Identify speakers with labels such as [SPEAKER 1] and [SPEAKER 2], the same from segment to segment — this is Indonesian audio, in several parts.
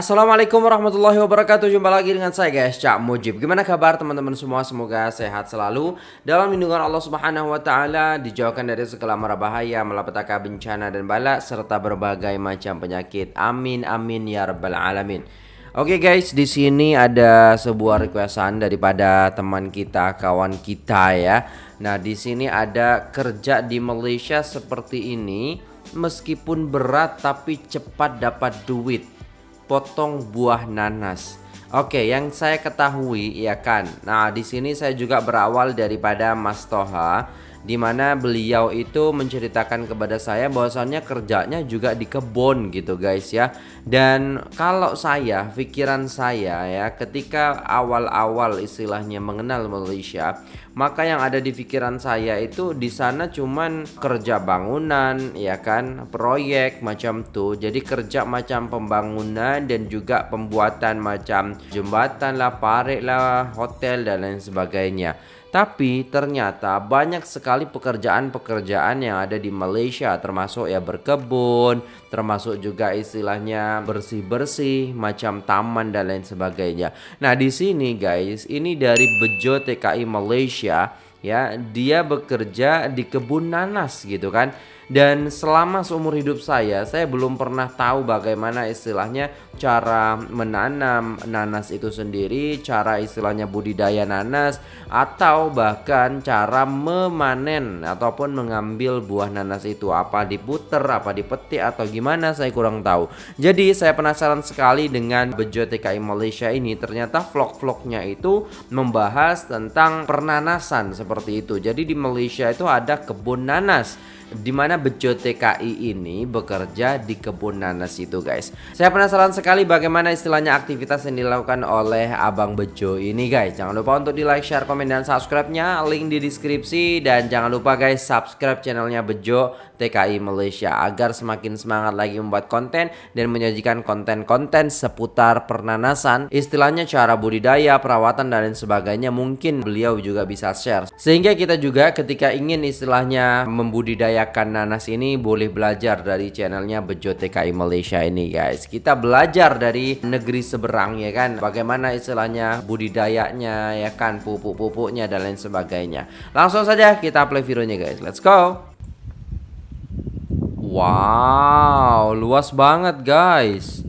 [SPEAKER 1] Assalamualaikum warahmatullahi wabarakatuh. Jumpa lagi dengan saya guys Cak Mujib. Gimana kabar teman-teman semua? Semoga sehat selalu. Dalam lindungan Allah subhanahu wa ta'ala Dijauhkan dari segala mara bahaya Malapetaka bencana dan bala Serta berbagai macam penyakit. Amin amin ya rabbal alamin. Oke okay guys, di sini ada sebuah requestan daripada teman kita, kawan kita ya. Nah, di sini ada kerja di Malaysia seperti ini, meskipun berat tapi cepat dapat duit potong buah nanas. Oke, yang saya ketahui ya kan. Nah, di sini saya juga berawal daripada Mas Toha di mana beliau itu menceritakan kepada saya bahwasannya kerjanya juga di kebun gitu guys ya. Dan kalau saya, pikiran saya ya ketika awal-awal istilahnya mengenal Malaysia, maka yang ada di pikiran saya itu di sana cuman kerja bangunan ya kan, proyek macam tuh. Jadi kerja macam pembangunan dan juga pembuatan macam jembatan lah, parit lah, hotel dan lain sebagainya. Tapi ternyata banyak sekali pekerjaan-pekerjaan yang ada di Malaysia termasuk ya berkebun, termasuk juga istilahnya bersih-bersih, macam taman dan lain sebagainya. Nah, di sini guys, ini dari Bejo TKI Malaysia ya, dia bekerja di kebun nanas gitu kan. Dan selama seumur hidup saya, saya belum pernah tahu bagaimana istilahnya cara menanam nanas itu sendiri, cara istilahnya budidaya nanas, atau bahkan cara memanen ataupun mengambil buah nanas itu. Apa diputer, apa dipetik, atau gimana saya kurang tahu. Jadi saya penasaran sekali dengan Bejo TKI Malaysia ini. Ternyata vlog-vlognya itu membahas tentang pernanasan seperti itu. Jadi di Malaysia itu ada kebun nanas di mana Bejo TKI ini bekerja di kebun nanas itu guys. Saya penasaran sekali bagaimana istilahnya aktivitas yang dilakukan oleh Abang Bejo ini guys. Jangan lupa untuk di like, share, komen, dan subscribe-nya. Link di deskripsi dan jangan lupa guys subscribe channelnya Bejo TKI Malaysia agar semakin semangat lagi membuat konten dan menyajikan konten-konten seputar pernanasan. Istilahnya cara budidaya, perawatan, dan lain sebagainya mungkin beliau juga bisa share. Sehingga kita juga ketika ingin istilahnya membudidaya membudidayakan nanas ini boleh belajar dari channelnya Bejo TKI Malaysia ini guys. Kita belajar dari negeri seberang ya kan? Bagaimana istilahnya budidayanya ya kan? Pupuk-pupuknya dan lain sebagainya. Langsung saja kita play videonya guys. Let's go. Wow luas banget guys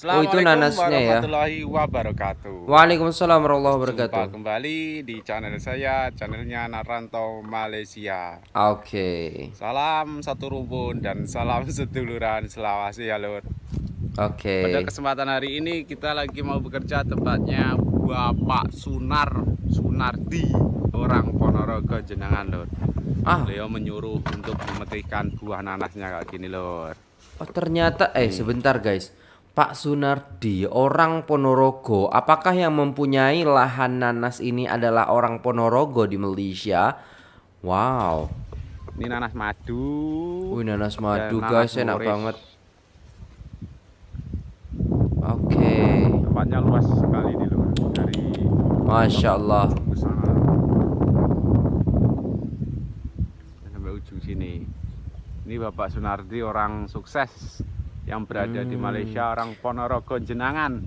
[SPEAKER 1] Oh itu nanasnya ya.
[SPEAKER 2] wabarakatuh.
[SPEAKER 1] Waalaikumsalam warahmatullahi wabarakatuh.
[SPEAKER 2] Jumpa kembali di channel saya, channelnya Narantau Malaysia.
[SPEAKER 1] Oke. Okay.
[SPEAKER 2] Salam satu rumpun dan salam seduluran Selawasi ya lur.
[SPEAKER 1] Oke. Okay.
[SPEAKER 2] Pada kesempatan hari ini kita lagi mau bekerja tempatnya Bapak Sunar Sunardi orang Ponorogo Jenangan lur. Ah. Beliau menyuruh untuk memetikkan buah nanasnya kayak gini lur.
[SPEAKER 1] Oh ternyata eh hmm. sebentar guys Pak Sunardi, orang Ponorogo, apakah yang mempunyai lahan nanas ini adalah orang Ponorogo di Malaysia? Wow.
[SPEAKER 2] Ini nanas madu.
[SPEAKER 1] Wih, nanas madu guys, enak banget. Oke. Okay.
[SPEAKER 2] Tempatnya luas sekali nih loh dari
[SPEAKER 1] Masya Allah.
[SPEAKER 2] Sampai ujung sini. Ini Bapak Sunardi orang sukses yang berada hmm. di Malaysia orang Ponorogo Jenangan.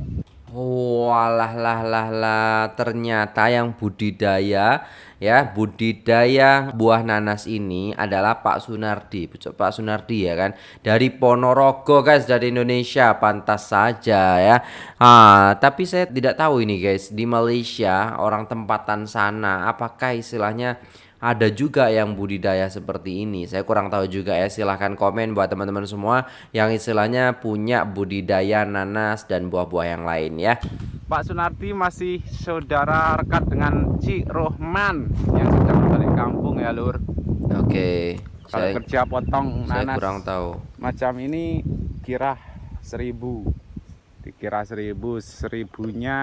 [SPEAKER 1] Walah lah lah lah. Ternyata yang budidaya ya budidaya buah nanas ini adalah Pak Sunardi. Pak Sunardi ya kan? Dari Ponorogo guys dari Indonesia. Pantas saja ya. Ah tapi saya tidak tahu ini guys. Di Malaysia orang tempatan sana apakah istilahnya ada juga yang budidaya seperti ini. Saya kurang tahu juga ya. Silahkan komen buat teman-teman semua yang istilahnya punya budidaya nanas dan buah-buah yang lain ya.
[SPEAKER 2] Pak Sunardi masih saudara rekat dengan Cik Rohman yang sedang balik kampung ya Lur.
[SPEAKER 1] Oke. Okay.
[SPEAKER 2] Kalau saya, kerja potong nanas
[SPEAKER 1] saya kurang tahu.
[SPEAKER 2] Macam ini kira seribu. Dikira seribu, seribunya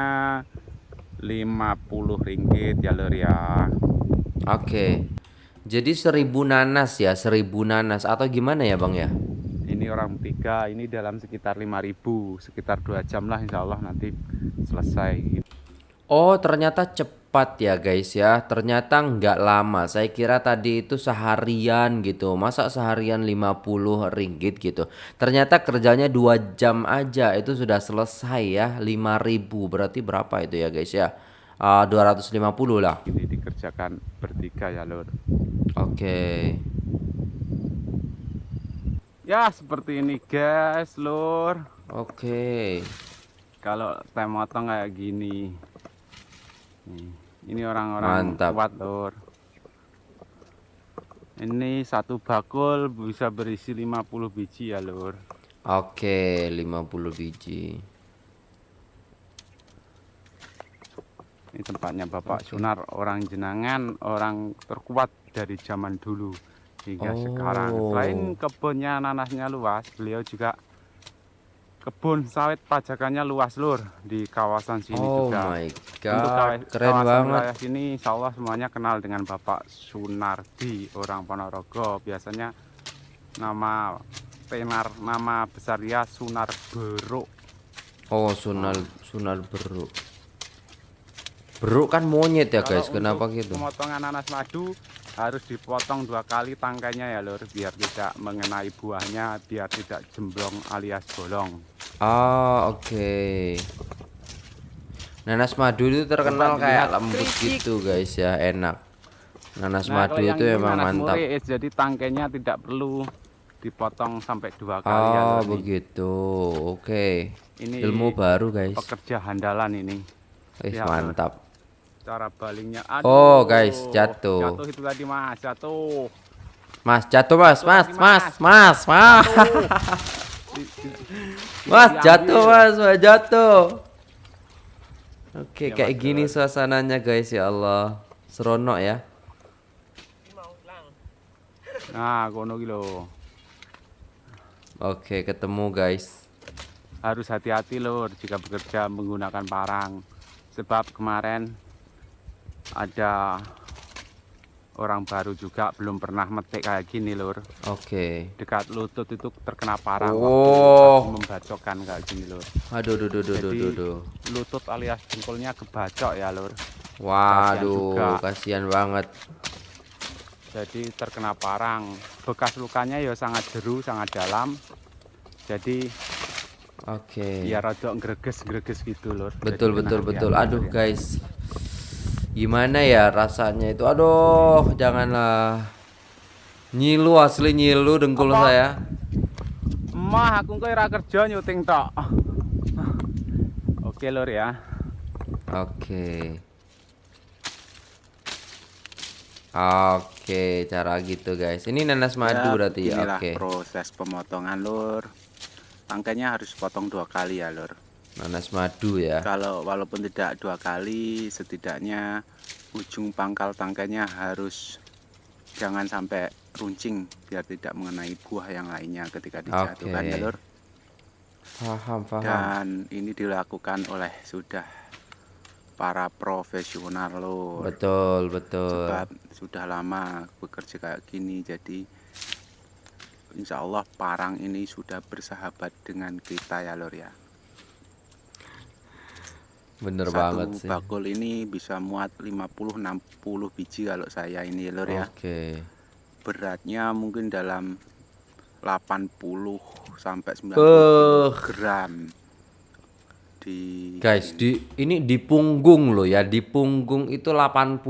[SPEAKER 2] lima puluh ringgit ya Lur ya.
[SPEAKER 1] Oke. Jadi seribu nanas ya, seribu nanas atau gimana ya bang ya?
[SPEAKER 2] Ini orang tiga, ini dalam sekitar lima ribu, sekitar dua jam lah insya Allah nanti selesai.
[SPEAKER 1] Oh, ternyata cepat ya guys ya. Ternyata nggak lama. Saya kira tadi itu seharian gitu. Masa seharian 50 ringgit gitu. Ternyata kerjanya dua jam aja itu sudah selesai ya. 5000 berarti berapa itu ya guys ya? Uh, 250 lah.
[SPEAKER 2] Ini dikerjakan bertiga ya lur.
[SPEAKER 1] Oke.
[SPEAKER 2] Ya seperti ini guys lur.
[SPEAKER 1] Oke.
[SPEAKER 2] Kalau tem motong kayak gini. ini orang-orang kuat lur. Ini satu bakul bisa berisi 50 biji ya lur.
[SPEAKER 1] Oke, 50 biji.
[SPEAKER 2] Ini tempatnya Bapak Sunar, orang jenangan, orang terkuat dari zaman dulu hingga oh. sekarang. Selain kebunnya nanasnya luas, beliau juga kebun sawit pajakannya luas lur di kawasan sini
[SPEAKER 1] oh
[SPEAKER 2] juga.
[SPEAKER 1] My God. Untuk
[SPEAKER 2] keren kawasan banget. sini insya Allah semuanya kenal dengan Bapak Sunardi orang Ponorogo. Biasanya nama tenar nama besar ya Sunar Beruk.
[SPEAKER 1] Oh Sunar Sunar Beruk. Beruk kan monyet ya guys, kenapa gitu?
[SPEAKER 2] Pemotongan nanas madu harus dipotong dua kali tangkainya ya lur biar tidak mengenai buahnya biar tidak jemblong alias bolong.
[SPEAKER 1] Oh oke. Okay. nanas madu itu terkenal Coba kayak lembut gitu guys ya. Enak. Nanas nah, madu itu emang mantap.
[SPEAKER 2] jadi tangkainya tidak perlu dipotong sampai dua kali
[SPEAKER 1] oh ya, begitu. Oke. Okay. ini ilmu baru guys.
[SPEAKER 2] pekerja handalan ini.
[SPEAKER 1] Eh, mantap
[SPEAKER 2] cara balingnya.
[SPEAKER 1] Aduh, oh guys jatuh.
[SPEAKER 2] Jatuh itu tadi mas. Jatuh.
[SPEAKER 1] Mas jatuh mas. Mas mas. Mas mas mas. Jatuh. Mas mas jatuh. Oke ya, kayak gini suasananya guys ya Allah. Seronok ya.
[SPEAKER 2] Nah kono gitu
[SPEAKER 1] oke ketemu guys.
[SPEAKER 2] Harus hati-hati lor jika bekerja menggunakan parang. Sebab kemarin ada orang baru juga belum pernah metik kayak gini lur
[SPEAKER 1] oke okay.
[SPEAKER 2] dekat lutut itu terkena parang
[SPEAKER 1] oh.
[SPEAKER 2] membacokkan kayak gini lur
[SPEAKER 1] aduh duh, duh, duh, Jadi, duh, duh.
[SPEAKER 2] lutut alias jempolnya kebacok ya lur
[SPEAKER 1] waduh kasihan banget
[SPEAKER 2] jadi terkena parang bekas lukanya ya sangat jeru sangat dalam jadi
[SPEAKER 1] oke okay.
[SPEAKER 2] ya rada greges-greges gitu lur
[SPEAKER 1] betul jadi betul betul aduh ya. guys gimana ya rasanya itu? Aduh janganlah. Nyilu asli nyilu dengkul Apa? saya.
[SPEAKER 2] Mah aku kira kerja nyuting tok. Oke lor ya.
[SPEAKER 1] Oke. Oke cara gitu guys. Ini nanas madu ya, berarti ya? oke.
[SPEAKER 2] proses pemotongan lur. Tangkainya harus potong dua kali ya lur
[SPEAKER 1] nanas madu ya.
[SPEAKER 2] Kalau walaupun tidak dua kali setidaknya ujung pangkal tangkainya harus jangan sampai runcing biar tidak mengenai buah yang lainnya ketika dijatuhkan okay. ya lur
[SPEAKER 1] paham paham.
[SPEAKER 2] Dan ini dilakukan oleh sudah para profesional lur.
[SPEAKER 1] Betul betul.
[SPEAKER 2] Sebab sudah lama bekerja kayak gini jadi Insya Allah parang ini sudah bersahabat dengan kita ya lor ya
[SPEAKER 1] Bener
[SPEAKER 2] Satu
[SPEAKER 1] banget sih.
[SPEAKER 2] bakul ini bisa muat 50-60 biji kalau saya ini lor ya.
[SPEAKER 1] Oke.
[SPEAKER 2] Beratnya mungkin dalam 80 sampai 90 uh. gram.
[SPEAKER 1] Di Guys, di ini di punggung loh ya. Di punggung itu 80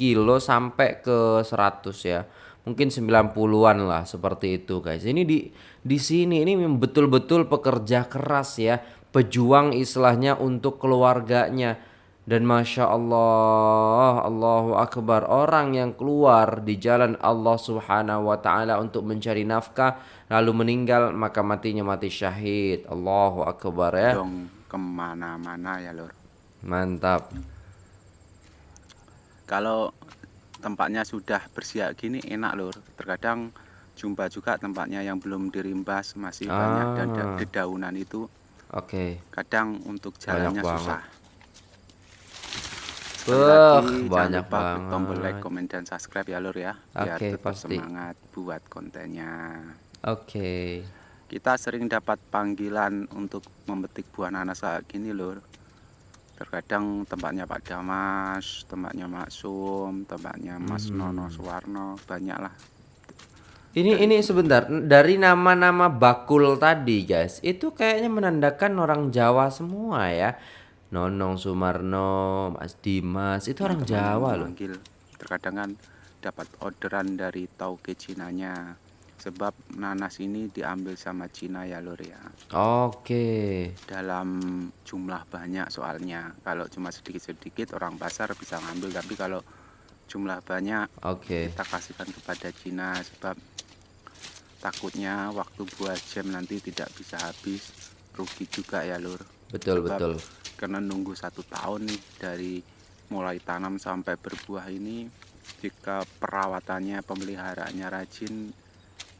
[SPEAKER 1] kilo sampai ke 100 ya. Mungkin 90-an lah seperti itu guys. Ini di di sini ini betul-betul pekerja keras ya pejuang istilahnya untuk keluarganya. Dan masya Allah Allahu Akbar. Orang yang keluar di jalan Allah Subhanahu Wa Taala untuk mencari nafkah lalu meninggal maka matinya mati syahid. Allahu Akbar ya.
[SPEAKER 2] Dong ke mana-mana ya lor
[SPEAKER 1] mantap.
[SPEAKER 2] Kalau tempatnya sudah bersiap gini enak lor terkadang jumpa juga tempatnya yang belum dirimbas masih ah. banyak dan dedaunan itu
[SPEAKER 1] Oke.
[SPEAKER 2] Okay. Kadang untuk jalannya banyak susah.
[SPEAKER 1] Beuh, banyak lupa banget.
[SPEAKER 2] tombol like, komen dan subscribe ya Lur ya.
[SPEAKER 1] Biar okay, tetap pasti.
[SPEAKER 2] semangat buat kontennya.
[SPEAKER 1] Oke. Okay.
[SPEAKER 2] Kita sering dapat panggilan untuk memetik buah nanas kayak gini Lur. terkadang tempatnya Pak Damas tempatnya Mak Sum tempatnya Mas
[SPEAKER 1] Hmm.
[SPEAKER 2] Nono Suwarno banyak lah
[SPEAKER 1] Ini ini sebentar dari nama-nama bakul tadi guys itu kayaknya menandakan orang Jawa semua ya. Nonong Sumarno, Mas Dimas itu orang Jawa loh.
[SPEAKER 2] manggil terkadang kan dapat orderan dari tauke Cinanya sebab nanas ini diambil sama Cina ya lur ya
[SPEAKER 1] Oke.
[SPEAKER 2] dalam jumlah banyak soalnya kalau cuma sedikit-sedikit orang pasar bisa ngambil tapi kalau jumlah banyak
[SPEAKER 1] Oke.
[SPEAKER 2] kita kasihkan kepada Cina sebab takutnya waktu buat jam nanti tidak bisa habis rugi juga ya lur
[SPEAKER 1] Betul
[SPEAKER 2] Sebab
[SPEAKER 1] betul.
[SPEAKER 2] karena nunggu satu tahun nih dari mulai tanam sampai berbuah ini jika perawatannya pemeliharaannya rajin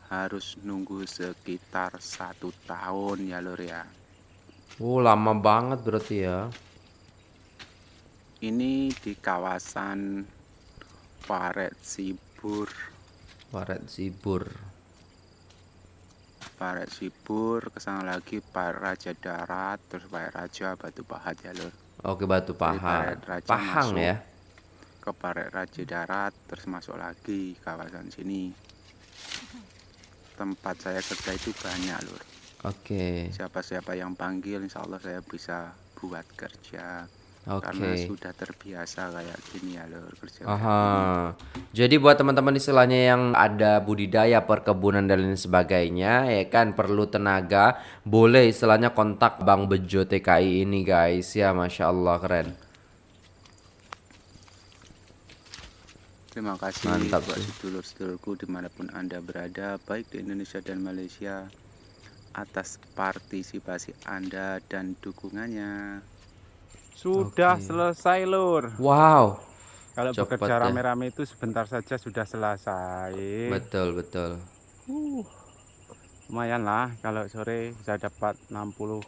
[SPEAKER 2] harus nunggu sekitar satu tahun ya lur ya
[SPEAKER 1] Oh, lama banget berarti ya.
[SPEAKER 2] ini di kawasan Paret Sibur
[SPEAKER 1] Waret Sibur.
[SPEAKER 2] Paret Sibur ke sana lagi Paret Raja Darat terus Paret Raja Batu Pahat ya lur
[SPEAKER 1] Oke, Batu.
[SPEAKER 2] Paret Raja
[SPEAKER 1] Pahang
[SPEAKER 2] masuk.
[SPEAKER 1] ya.
[SPEAKER 2] ke Paret Raja Darat terus masuk lagi kawasan sini tempat saya kerja itu banyak lur
[SPEAKER 1] Oke.
[SPEAKER 2] siapa-siapa yang panggil insya Allah saya bisa buat kerja
[SPEAKER 1] Oke.
[SPEAKER 2] karena sudah terbiasa kayak gini ya lur kerja
[SPEAKER 1] Aha. Jadi buat teman-teman istilahnya yang ada budidaya perkebunan dan lain sebagainya ya kan perlu tenaga, boleh istilahnya kontak Bang Bejo TKI ini guys ya Masya Allah keren.
[SPEAKER 2] terima kasih
[SPEAKER 1] Mantap
[SPEAKER 2] buat sedulur-sedulurku di mana pun anda berada baik di Indonesia dan Malaysia atas partisipasi anda dan dukungannya
[SPEAKER 3] Sudah
[SPEAKER 1] Oke.
[SPEAKER 3] selesai lur.
[SPEAKER 1] Wow,
[SPEAKER 3] Kalau
[SPEAKER 1] Cepat
[SPEAKER 3] bekerja
[SPEAKER 1] ya.
[SPEAKER 3] rame-rame itu sebentar saja sudah selesai.
[SPEAKER 1] betul betul.
[SPEAKER 3] Uh, lumayan lah kalau sore bisa dapat 60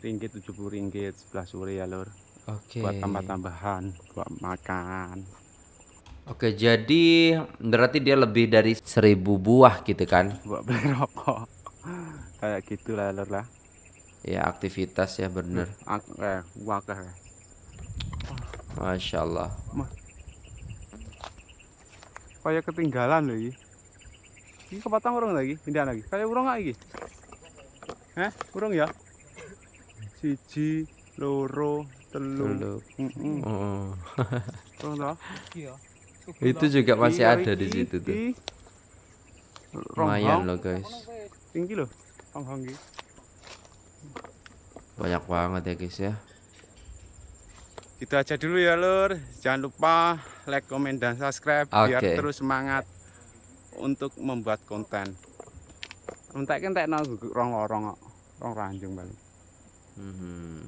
[SPEAKER 3] ringgit 70 ringgit sebelah sore ya lur.
[SPEAKER 1] Oke.
[SPEAKER 3] Buat tambah-tambahan, buat makan.
[SPEAKER 1] Oke, jadi berarti dia lebih dari seribu buah gitu kan?
[SPEAKER 3] Buat beli rokok. Kayak gitulah lur lah.
[SPEAKER 1] Ya aktivitas ya bener.
[SPEAKER 3] Ak- eh, wakah.
[SPEAKER 1] Masya Allah.
[SPEAKER 3] Kayak ketinggalan loh ini. Ini kepatang urung lagi, pindah lagi. Kayak urung nggak iki? Hah? Urung ya? Siji, loro, telu.
[SPEAKER 1] Dulu.
[SPEAKER 3] Mm-mm.
[SPEAKER 1] Oh.
[SPEAKER 3] Urung toh?
[SPEAKER 1] Itu juga masih
[SPEAKER 3] Iya,
[SPEAKER 1] ada di situ tuh. Lumayan loh guys.
[SPEAKER 3] Tinggi loh. Ronghong iki.
[SPEAKER 1] Banyak banget ya guys ya.
[SPEAKER 3] Gitu aja dulu ya lur. Jangan lupa like, komen, dan subscribe biar
[SPEAKER 1] Oke.
[SPEAKER 3] terus semangat untuk membuat konten. Entek entek no rong rong rong ranjung balik.
[SPEAKER 1] Mhm.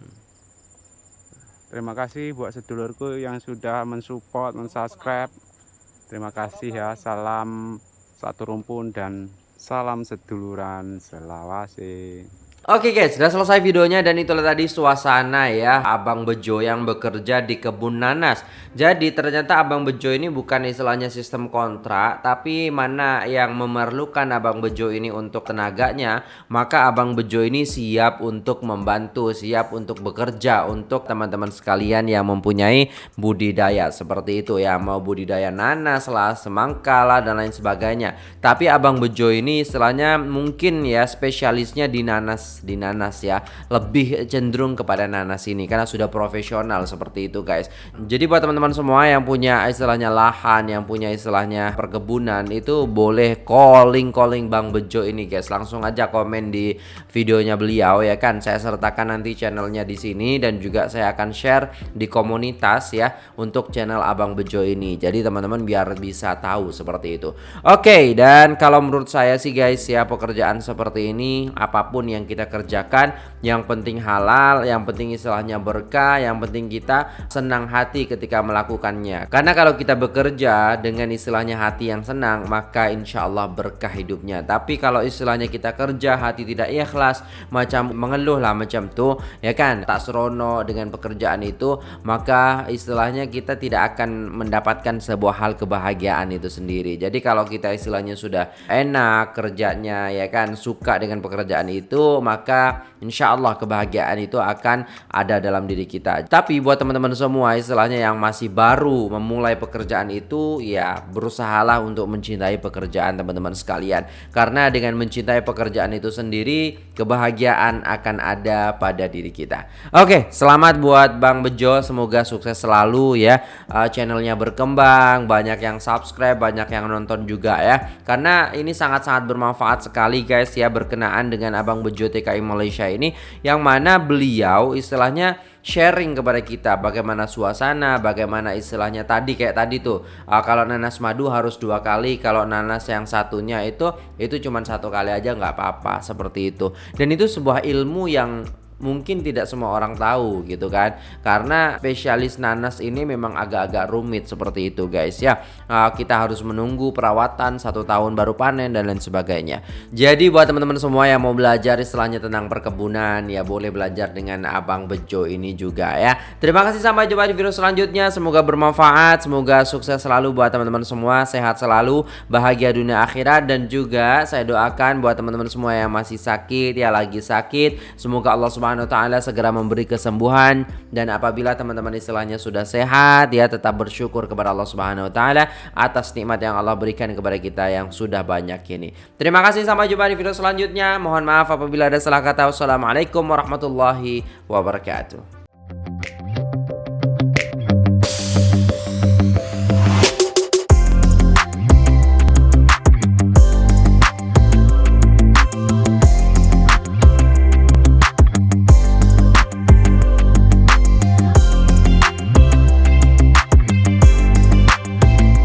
[SPEAKER 3] Terima kasih buat sedulurku yang sudah mensupport, mensubscribe. Terima kasih ya. Salam satu rumpun dan salam seduluran selawase.
[SPEAKER 1] Oke guys, sudah selesai videonya dan itulah tadi suasana ya Abang Bejo yang bekerja di kebun nanas. Jadi ternyata Abang Bejo ini bukan istilahnya sistem kontrak, tapi mana yang memerlukan Abang Bejo ini untuk tenaganya, maka Abang Bejo ini siap untuk membantu, siap untuk bekerja untuk teman-teman sekalian yang mempunyai budidaya seperti itu ya, mau budidaya nanas lah, semangka lah dan lain sebagainya. Tapi Abang Bejo ini istilahnya mungkin ya spesialisnya di nanas di nanas ya. Lebih cenderung kepada nanas ini karena sudah profesional seperti itu guys. Jadi buat teman-teman semua yang punya istilahnya lahan yang punya istilahnya perkebunan itu boleh calling calling Bang Bejo ini guys. Langsung aja komen di videonya beliau ya kan? Saya sertakan nanti channelnya di sini dan juga saya akan share di komunitas ya untuk channel Abang Bejo ini. Jadi teman-teman biar bisa tahu seperti itu. Oke dan kalau menurut saya sih guys ya pekerjaan seperti ini apa pun yang kita kerjakan. Yang penting halal yang penting istilahnya berkah yang penting kita senang hati ketika melakukannya. Karena kalau kita bekerja dengan istilahnya hati yang senang maka insya Allah berkah hidupnya. Tapi kalau istilahnya kita kerja hati tidak ikhlas macam mengeluh lah macam tuh ya kan? Tak serono dengan pekerjaan itu maka istilahnya kita tidak akan mendapatkan sebuah hal kebahagiaan itu sendiri. Jadi kalau kita istilahnya sudah enak kerjanya ya kan? Suka dengan pekerjaan itu maka insya Allah kebahagiaan itu akan ada dalam diri kita. Tapi buat teman-teman semua istilahnya yang masih baru memulai pekerjaan itu ya berusahalah untuk mencintai pekerjaan teman-teman sekalian. Karena dengan mencintai pekerjaan itu sendiri kebahagiaan akan ada pada diri kita. Oke, selamat buat Bang Bejo, semoga sukses selalu ya. Uh, channelnya berkembang, banyak yang subscribe, banyak yang nonton juga ya. Karena ini sangat-sangat bermanfaat sekali guys ya berkenaan dengan Abang Bejo TKI Malaysia ini yang mana beliau istilahnya sharing kepada kita bagaimana suasana, bagaimana istilahnya tadi kayak tadi tuh. Uh, kalau nanas madu harus dua kali, kalau nanas yang satunya itu itu cuma satu kali aja nggak apa-apa seperti itu. Dan itu sebuah ilmu yang mungkin tidak semua orang tahu gitu kan. Karena spesialis nanas ini memang agak-agak rumit seperti itu guys ya. Uh, kita harus menunggu perawatan satu tahun baru panen dan lain sebagainya. Jadi buat teman-teman semua yang mau belajar istilahnya tentang perkebunan ya boleh belajar dengan abang Bejo ini juga ya. Terima kasih sampai jumpa di video selanjutnya. Semoga bermanfaat semoga sukses selalu buat teman-teman semua sehat selalu bahagia dunia akhirat dan juga saya doakan buat teman-teman semua yang masih sakit ya lagi sakit semoga Allah subhanahu Subhanahu wa taala segera memberi kesembuhan dan apabila teman-teman istilahnya sudah sehat ya tetap bersyukur kepada Allah Subhanahu wa taala atas nikmat yang Allah berikan kepada kita yang sudah banyak ini. Terima kasih sampai jumpa di video selanjutnya. Mohon maaf apabila ada salah kata. Wassalamualaikum warahmatullahi wabarakatuh.